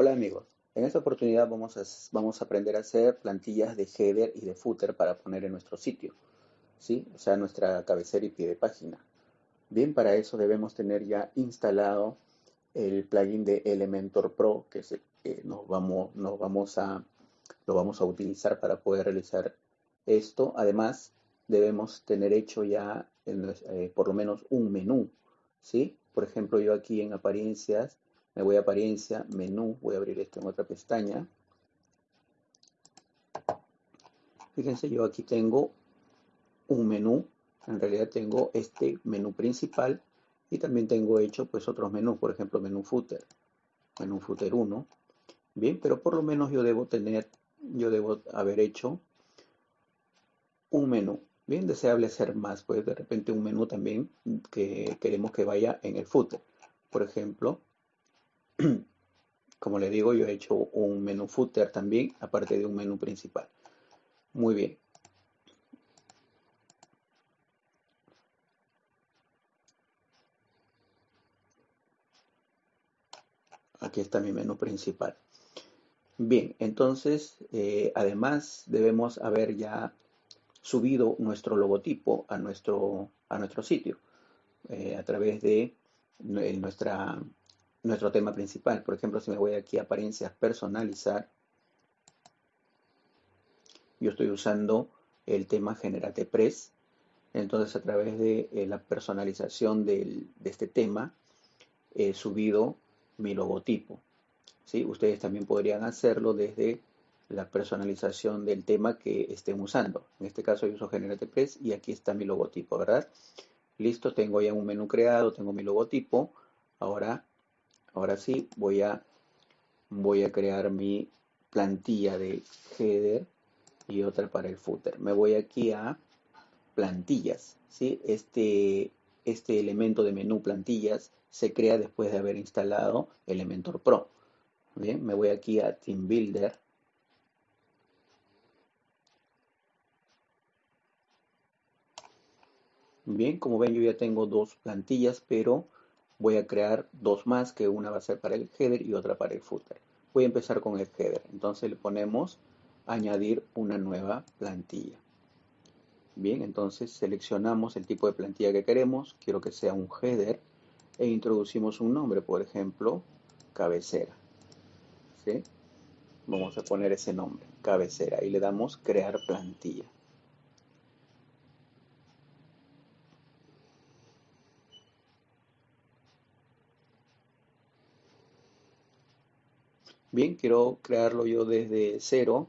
Hola amigos, en esta oportunidad vamos a, vamos a aprender a hacer plantillas de header y de footer para poner en nuestro sitio, ¿sí? o sea, nuestra cabecera y pie de página. Bien, para eso debemos tener ya instalado el plugin de Elementor Pro, que es que nos vamos, nos vamos a, lo vamos a utilizar para poder realizar esto. Además, debemos tener hecho ya eh, por lo menos un menú, ¿sí? Por ejemplo, yo aquí en apariencias me voy a apariencia, menú, voy a abrir esto en otra pestaña. Fíjense, yo aquí tengo un menú, en realidad tengo este menú principal y también tengo hecho pues otros menús, por ejemplo menú footer, menú footer 1. Bien, pero por lo menos yo debo tener, yo debo haber hecho un menú. Bien, deseable hacer más, pues de repente un menú también que queremos que vaya en el footer. Por ejemplo, Como le digo, yo he hecho un menú footer también, aparte de un menú principal. Muy bien. Aquí está mi menú principal. Bien, entonces, eh, además debemos haber ya subido nuestro logotipo a nuestro, a nuestro sitio eh, a través de nuestra nuestro tema principal. Por ejemplo, si me voy aquí a apariencias personalizar, yo estoy usando el tema Generate Press. Entonces, a través de eh, la personalización de este tema, he subido mi logotipo. ¿sí? Ustedes también podrían hacerlo desde la personalización del tema que estén usando. En este caso yo uso Generate Press y aquí está mi logotipo, ¿verdad? Listo, tengo ya un menú creado, tengo mi logotipo. Ahora Ahora sí, voy a, crear mi plantilla de header y otra para el footer. Me voy aquí a plantillas. ¿sí? Este, este elemento de menú plantillas se crea después de haber instalado Elementor Pro. Bien, me voy aquí a Team Builder. Bien, como ven yo ya tengo dos plantillas, pero voy a crear dos más, que una va a ser para el header y otra para el footer. Voy a empezar con el header. Entonces le ponemos añadir una nueva plantilla. Bien, entonces seleccionamos el tipo de plantilla que queremos. Quiero que sea un header e introducimos un nombre, por ejemplo, cabecera. ¿Sí? Vamos a poner ese nombre, cabecera, y le damos crear plantilla. Bien, quiero crearlo yo desde cero.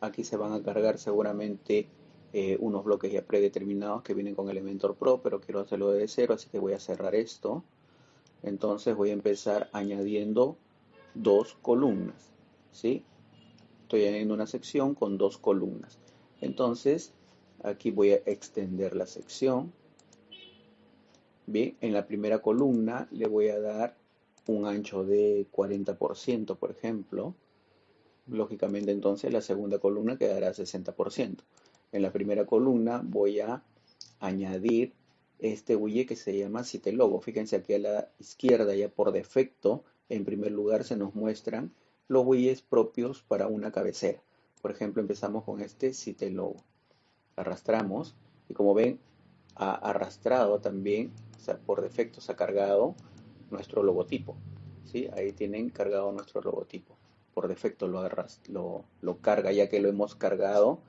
Aquí se van a cargar seguramente eh, unos bloques ya predeterminados que vienen con Elementor Pro, pero quiero hacerlo desde cero, así que voy a cerrar esto. Entonces voy a empezar añadiendo dos columnas, ¿sí? Estoy añadiendo una sección con dos columnas. Entonces, aquí voy a extender la sección. Bien, en la primera columna le voy a dar un ancho de 40%, por ejemplo, lógicamente entonces la segunda columna quedará 60%. En la primera columna voy a añadir este widget que se llama Site Logo. Fíjense aquí a la izquierda ya por defecto, en primer lugar se nos muestran los widgets propios para una cabecera. Por ejemplo, empezamos con este Site Logo. Arrastramos y como ven, ha arrastrado también, o sea, por defecto se ha cargado nuestro logotipo. ¿sí? Ahí tienen cargado nuestro logotipo. Por defecto lo, lo, lo carga ya que lo hemos cargado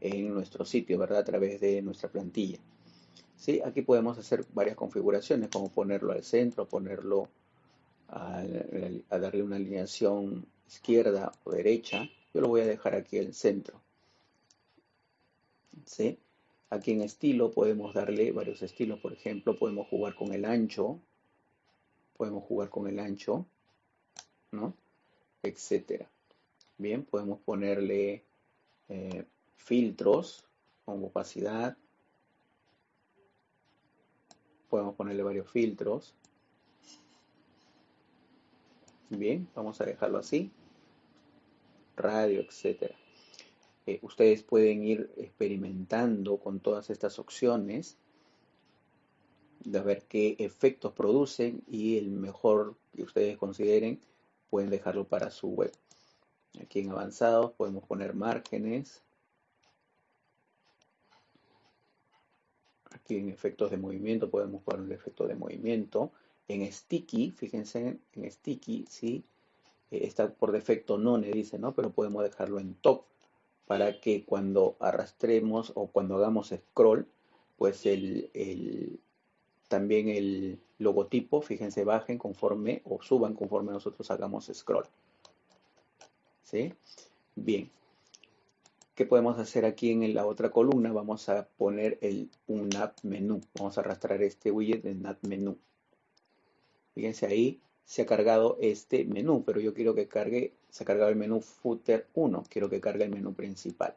en nuestro sitio, ¿verdad? A través de nuestra plantilla. ¿Sí? Aquí podemos hacer varias configuraciones, como ponerlo al centro, ponerlo a, a, darle una alineación izquierda o derecha. Yo lo voy a dejar aquí al centro. ¿Sí? Aquí en estilo podemos darle varios estilos. Por ejemplo, podemos jugar con el ancho, podemos jugar con el ancho, ¿no? Etcétera. Bien, podemos ponerle eh, filtros con opacidad. Podemos ponerle varios filtros. Bien, vamos a dejarlo así. Radio, etcétera. Eh, ustedes pueden ir experimentando con todas estas opciones de ver qué efectos producen y el mejor que ustedes consideren pueden dejarlo para su web. Aquí en avanzados podemos poner márgenes. Aquí en efectos de movimiento podemos poner el efecto de movimiento. En sticky, fíjense en sticky, sí, eh, está por defecto none, dice, ¿no? Pero podemos dejarlo en top para que cuando arrastremos o cuando hagamos scroll, pues el, también el logotipo, fíjense, bajen conforme o suban conforme nosotros hagamos scroll. ¿Sí? Bien. ¿Qué podemos hacer aquí en la otra columna? Vamos a poner el, un app menú. Vamos a arrastrar este widget en app menú. Fíjense ahí, se ha cargado este menú, pero yo quiero que cargue, se ha cargado el menú footer 1, quiero que cargue el menú principal.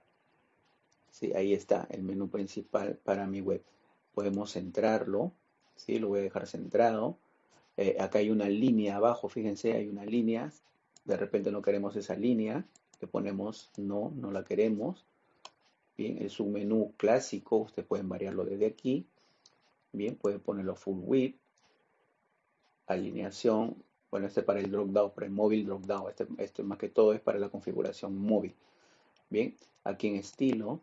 Sí, ahí está el menú principal para mi web. Podemos centrarlo, ¿sí? lo voy a dejar centrado. Eh, acá hay una línea abajo, fíjense, hay una línea. De repente no queremos esa línea, le ponemos no, no la queremos. Bien, es un menú clásico, ustedes pueden variarlo desde aquí. Bien, pueden ponerlo full width alineación, bueno, este para el drop down, para el móvil drop down, este, este más que todo es para la configuración móvil. Bien, aquí en estilo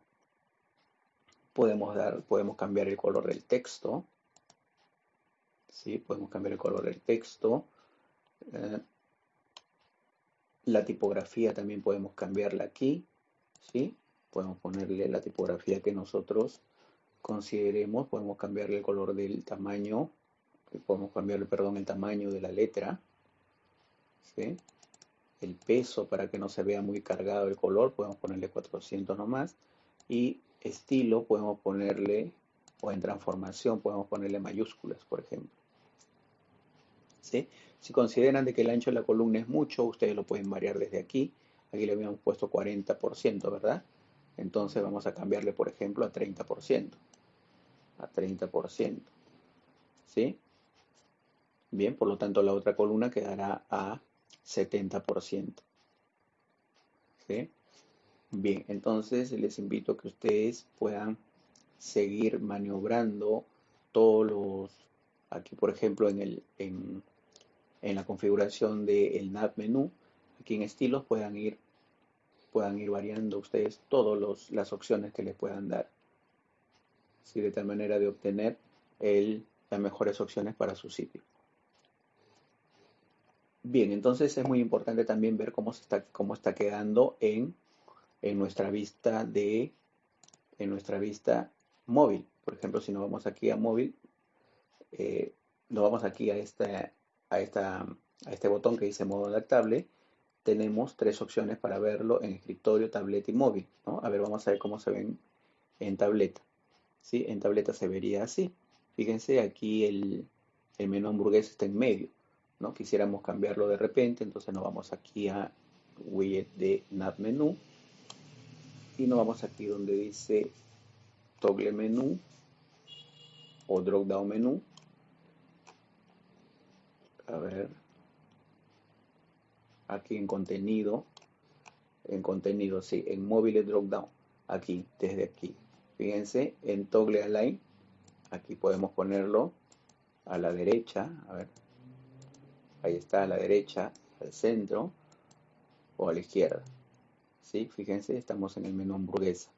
podemos dar, podemos cambiar el color del texto. ¿Sí? Podemos cambiar el color del texto. Eh, la tipografía también podemos cambiarla aquí. ¿sí? Podemos ponerle la tipografía que nosotros consideremos. Podemos cambiarle el color del tamaño podemos cambiarle, perdón, el tamaño de la letra, el peso para que no se vea muy cargado el color, podemos ponerle 400 nomás, y estilo podemos ponerle, o en transformación podemos ponerle mayúsculas, por ejemplo. Si consideran de que el ancho de la columna es mucho, ustedes lo pueden variar desde aquí. Aquí le habíamos puesto 40%, ¿verdad? Entonces vamos a cambiarle, por ejemplo, a 30%. A 30%. ¿Sí? Bien, por lo tanto la otra columna quedará a 70%. ¿Sí? Bien, entonces les invito a que ustedes puedan seguir maniobrando todos los, aquí por ejemplo en, el, en, la configuración del nav menú, aquí en estilos puedan ir, puedan ir variando ustedes todas las opciones que les puedan dar. ¿Sí? De tal manera de obtener el, las mejores opciones para su sitio. Bien, entonces es muy importante también ver cómo, se está, cómo está quedando en, nuestra vista de en nuestra vista móvil. Por ejemplo, si nos vamos aquí a móvil, eh, nos vamos aquí a, esta, a, este botón que dice modo adaptable, tenemos tres opciones para verlo en escritorio, tableta y móvil. A ver, vamos a ver cómo se ven en tableta. ¿Sí? En tableta se vería así. Fíjense, aquí el, el menú hamburguesa está en medio. ¿no? Quisiéramos cambiarlo de repente, entonces nos vamos aquí a widget de nav menú y nos vamos aquí donde dice toggle menú o drop down menú. A ver, aquí en contenido, en contenido, sí, en móvil drop down, aquí, desde aquí. Fíjense, en toggle align, aquí podemos ponerlo a la derecha, a ver, ahí está a la derecha, al centro o a la izquierda. ¿Sí? Fíjense, estamos en el menú hamburguesa.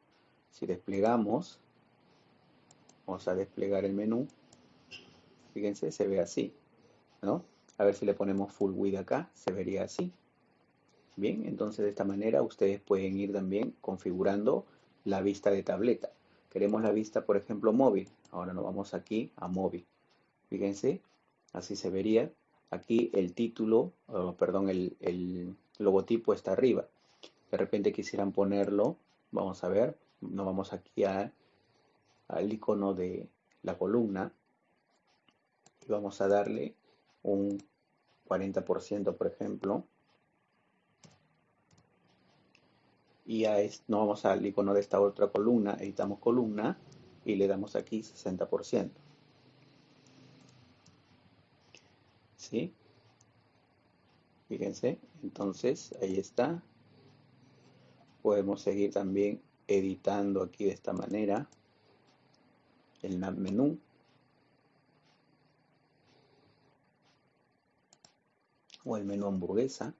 Si desplegamos, vamos a desplegar el menú. Fíjense, se ve así, ¿no? A ver si le ponemos full width acá, se vería así. Bien, entonces de esta manera ustedes pueden ir también configurando la vista de tableta. Queremos la vista, por ejemplo, móvil. Ahora nos vamos aquí a móvil. Fíjense, así se vería Aquí el título, perdón, el, logotipo está arriba. De repente quisieran ponerlo, vamos a ver, nos vamos aquí al icono de la columna y vamos a darle un 40% por ejemplo y a no vamos al icono de esta otra columna, editamos columna y le damos aquí 60%. ¿sí? Fíjense, entonces ahí está. Podemos seguir también editando aquí de esta manera el menú. o el menú hamburguesa.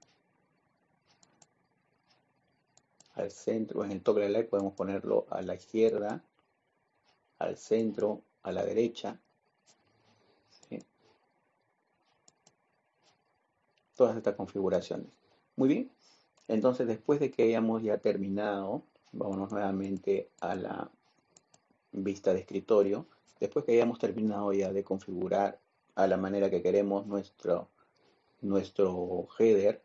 Al centro, en el top la like podemos ponerlo a la izquierda, al centro, a la derecha. Todas estas configuraciones. Muy bien, entonces después de que hayamos ya terminado, vámonos nuevamente a la vista de escritorio. Después que hayamos terminado ya de configurar a la manera que queremos nuestro nuestro header,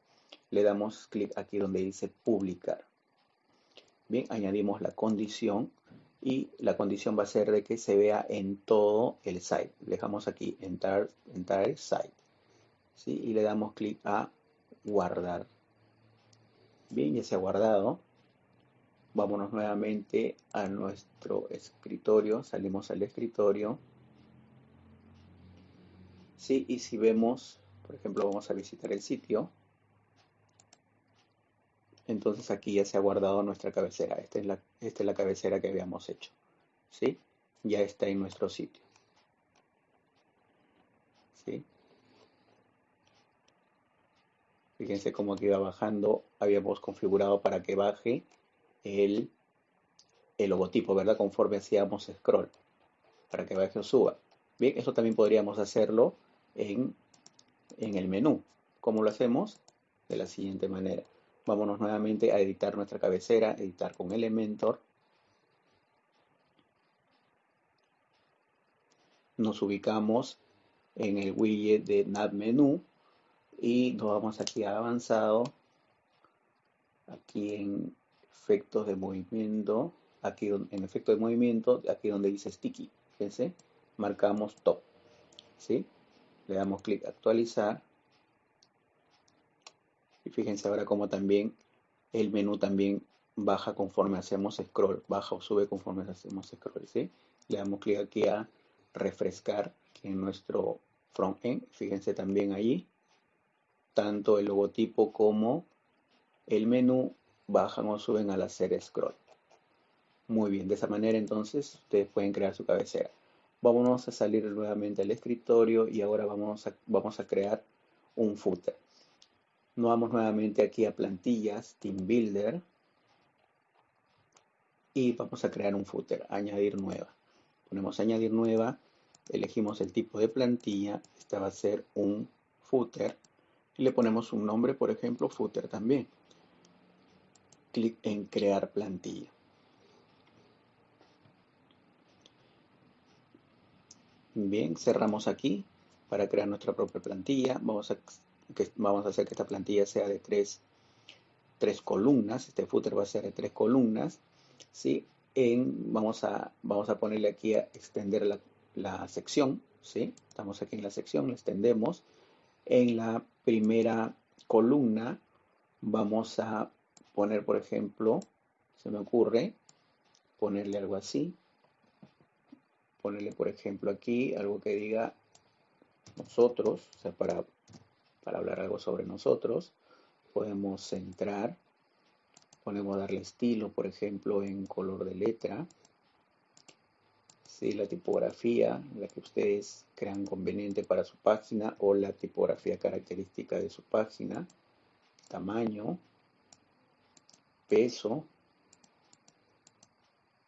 le damos clic aquí donde dice publicar. Bien, añadimos la condición y la condición va a ser de que se vea en todo el site. Dejamos aquí entrar, entrar site. ¿sí? Y le damos clic a guardar. Bien, ya se ha guardado. Vámonos nuevamente a nuestro escritorio. Salimos al escritorio. Sí, y si vemos, por ejemplo, vamos a visitar el sitio entonces aquí ya se ha guardado nuestra cabecera. Esta es la, esta es la cabecera que habíamos hecho. ¿Sí? Ya está en nuestro sitio. ¿Sí? Fíjense cómo que iba bajando. Habíamos configurado para que baje el, el logotipo, ¿verdad? Conforme hacíamos scroll. Para que baje o suba. Bien, eso también podríamos hacerlo en, en el menú. ¿Cómo lo hacemos? De la siguiente manera. Vámonos nuevamente a editar nuestra cabecera, editar con Elementor. Nos ubicamos en el widget de Nav Menú y nos vamos aquí a avanzado, aquí en efectos de movimiento, aquí en efecto de movimiento, aquí donde dice sticky, fíjense, marcamos top, ¿sí? Le damos clic actualizar y fíjense ahora cómo también el menú también baja conforme hacemos scroll, baja o sube conforme hacemos scroll, ¿sí? Le damos clic aquí a refrescar en nuestro front-end. Fíjense también ahí, tanto el logotipo como el menú bajan o suben al hacer scroll. Muy bien, de esa manera entonces ustedes pueden crear su cabecera. Vámonos a salir nuevamente al escritorio y ahora vamos a, vamos a crear un footer. Nos vamos nuevamente aquí a plantillas, Team Builder. Y vamos a crear un footer, añadir nueva. Ponemos añadir nueva, elegimos el tipo de plantilla. Esta va a ser un footer. Y le ponemos un nombre, por ejemplo, footer también. Clic en crear plantilla. Bien, cerramos aquí para crear nuestra propia plantilla. Vamos a vamos a hacer que esta plantilla sea de tres, columnas, este footer va a ser de tres columnas, ¿sí? En, vamos, a, vamos a ponerle aquí a extender la, la sección, ¿sí? Estamos aquí en la sección, la extendemos. En la primera columna vamos a poner, por ejemplo, se me ocurre, ponerle algo así, ponerle, por ejemplo, aquí algo que diga nosotros, o sea, para para hablar algo sobre nosotros. Podemos centrar, podemos darle estilo, por ejemplo, en color de letra. ¿Sí? La tipografía, la que ustedes crean conveniente para su página o la tipografía característica de su página. Tamaño, peso.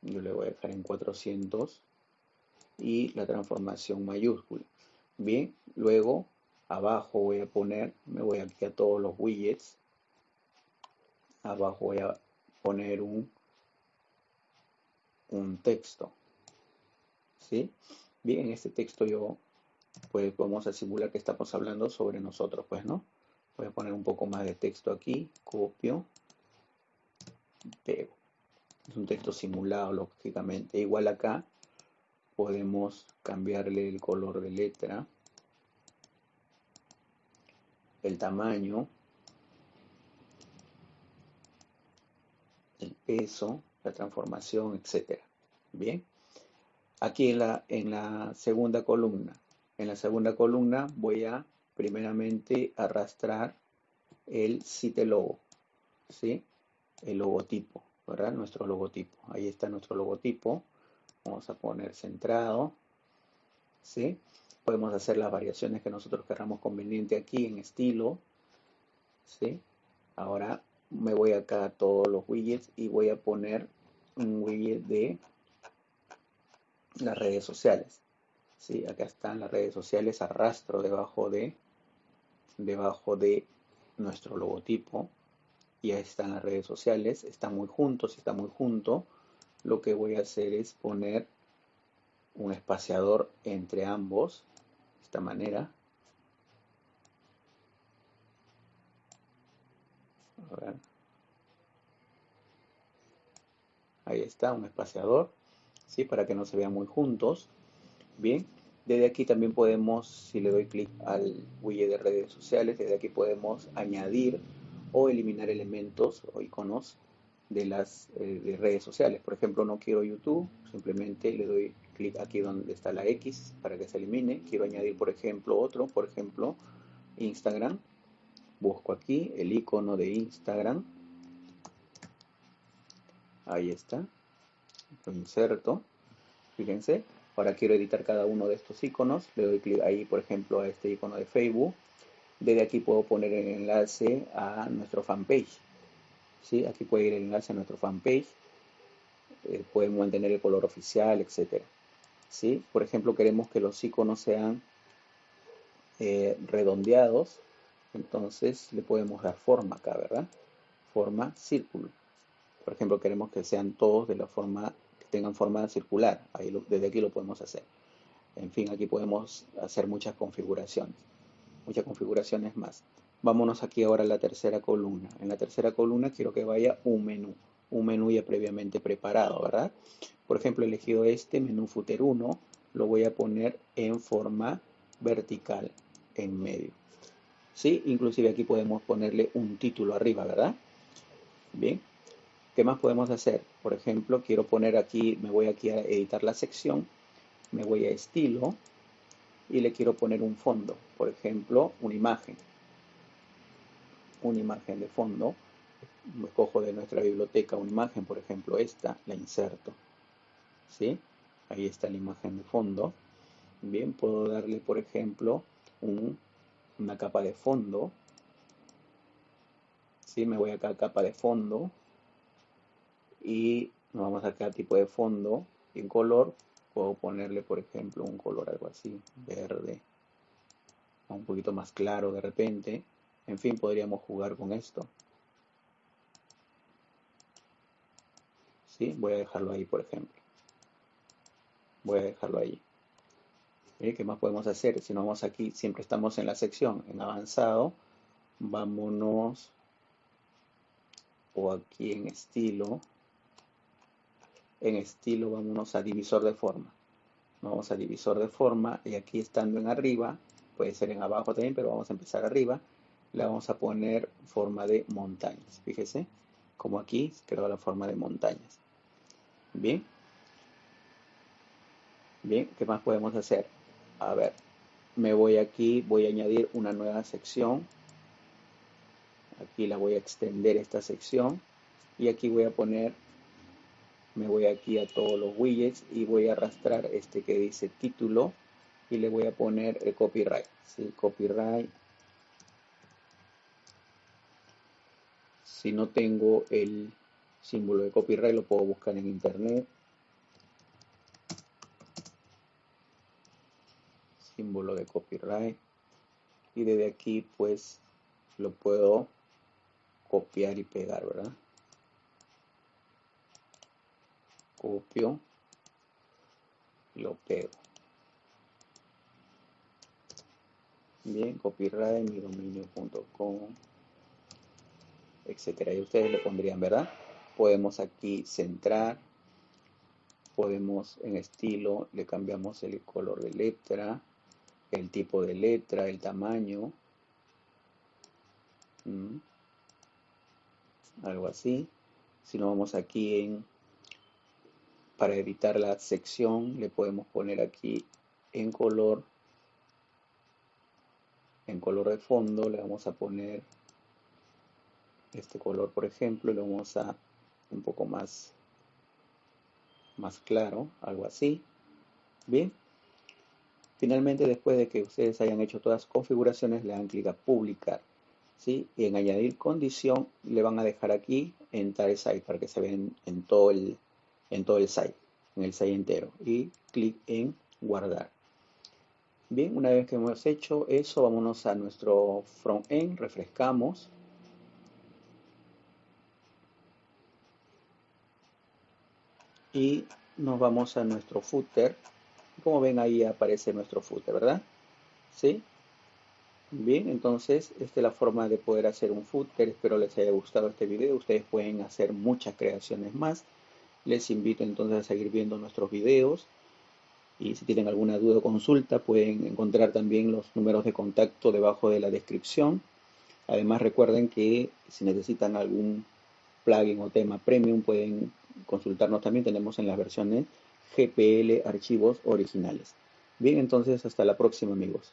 Yo le voy a dejar en 400 y la transformación mayúscula. Bien, luego abajo voy a poner, me voy aquí a todos los widgets, abajo voy a poner un, un texto, ¿sí? Bien, en este texto yo, pues vamos a simular que estamos hablando sobre nosotros, pues, ¿no? Voy a poner un poco más de texto aquí, copio, pego. Es un texto simulado, lógicamente. Igual acá podemos cambiarle el color de letra el tamaño, el peso, la transformación, etc. Bien. Aquí en la, en la segunda columna. En la segunda columna voy a primeramente arrastrar el site logo, ¿sí? El logotipo, ¿verdad? Nuestro logotipo. Ahí está nuestro logotipo. Vamos a poner centrado, ¿sí? Podemos hacer las variaciones que nosotros queramos conveniente aquí en estilo. ¿sí? Ahora me voy acá a todos los widgets y voy a poner un widget de las redes sociales. ¿sí? Acá están las redes sociales, arrastro debajo de, debajo de nuestro logotipo. Y ahí están las redes sociales, están muy juntos, está muy junto. Lo que voy a hacer es poner un espaciador entre ambos, de esta manera. Ahí está, un espaciador, ¿sí? Para que no se vean muy juntos. Bien, desde aquí también podemos, si le doy clic al widget de redes sociales, desde aquí podemos añadir o eliminar elementos o iconos de las eh, redes sociales. Por ejemplo, no quiero YouTube, simplemente le doy clic aquí donde está la X para que se elimine. Quiero añadir, por ejemplo, otro, por ejemplo, Instagram. Busco aquí el icono de Instagram. Ahí está. Lo inserto. Fíjense. Ahora quiero editar cada uno de estos iconos. Le doy clic ahí, por ejemplo, a este icono de Facebook. Desde aquí puedo poner el enlace a nuestro fanpage. ¿Sí? Aquí puede ir el enlace a nuestro fanpage. Eh, podemos mantener el color oficial, etc. ¿Sí? Por ejemplo, queremos que los iconos sean eh, redondeados. Entonces le podemos dar forma acá, ¿verdad? Forma círculo. Por ejemplo, queremos que sean todos de la forma tengan forma circular. Ahí desde aquí lo podemos hacer. En fin, aquí podemos hacer muchas configuraciones. Muchas configuraciones más. Vámonos aquí ahora a la tercera columna. En la tercera columna quiero que vaya un menú. Un menú ya previamente preparado, ¿verdad? Por ejemplo, he elegido este menú footer 1. Lo voy a poner en forma vertical en medio. ¿Sí? Inclusive aquí podemos ponerle un título arriba, ¿verdad? Bien, ¿Qué más podemos hacer? Por ejemplo, quiero poner aquí, me voy aquí a editar la sección, me voy a estilo y le quiero poner un fondo, por ejemplo, una imagen. Una imagen de fondo. Me cojo de nuestra biblioteca una imagen, por ejemplo, esta, la inserto. ¿Sí? Ahí está la imagen de fondo. Bien, puedo darle, por ejemplo, una capa de fondo. ¿Sí? Me voy acá a capa de fondo, y nos vamos a sacar tipo de fondo en color puedo ponerle por ejemplo un color algo así verde un poquito más claro de repente en fin podríamos jugar con esto ¿Sí? voy a dejarlo ahí por ejemplo voy a dejarlo ahí ¿qué más podemos hacer? si nos vamos aquí siempre estamos en la sección en avanzado vámonos o aquí en estilo en estilo vámonos a divisor de forma. Vamos a divisor de forma y aquí estando en arriba, puede ser en abajo también, pero vamos a empezar arriba. Le vamos a poner forma de montañas. Fíjese, como aquí creo la forma de montañas. Bien. Bien, ¿qué más podemos hacer? A ver, me voy aquí, voy a añadir una nueva sección. Aquí la voy a extender esta sección. Y aquí voy a poner me voy aquí a todos los widgets y voy a arrastrar este que dice título y le voy a poner el copyright ¿sí? copyright si no tengo el símbolo de copyright lo puedo buscar en internet. Símbolo de copyright. Y desde aquí pues lo puedo copiar y pegar verdad copio lo pego. Bien copyright mi dominio.com etcétera. Y ustedes le pondrían verdad podemos aquí centrar podemos en estilo le cambiamos el color de letra el tipo de letra el tamaño algo así. Si no vamos aquí en para editar la sección le podemos poner aquí en color en color de fondo le vamos a poner este color por ejemplo y lo vamos a un poco más más claro algo así bien finalmente después de que ustedes hayan hecho todas las configuraciones le dan clic a publicar ¿sí? Y en añadir condición le van a dejar aquí entire site para que se vean en todo el, en todo el site, en el site entero. Y clic en guardar. Bien, una vez que hemos hecho eso, vámonos a nuestro front-end, refrescamos. Y nos vamos a nuestro footer. Como ven ahí aparece nuestro footer, ¿verdad? ¿Sí? Bien, entonces esta es la forma de poder hacer un footer. Espero les haya gustado este video. Ustedes pueden hacer muchas creaciones más. Les invito entonces a seguir viendo nuestros videos. Y si tienen alguna duda o consulta, pueden encontrar también los números de contacto debajo de la descripción. Además, recuerden que si necesitan algún plugin o tema premium, pueden consultarnos también. Tenemos en las versiones GPL archivos originales. Bien, entonces hasta la próxima, amigos.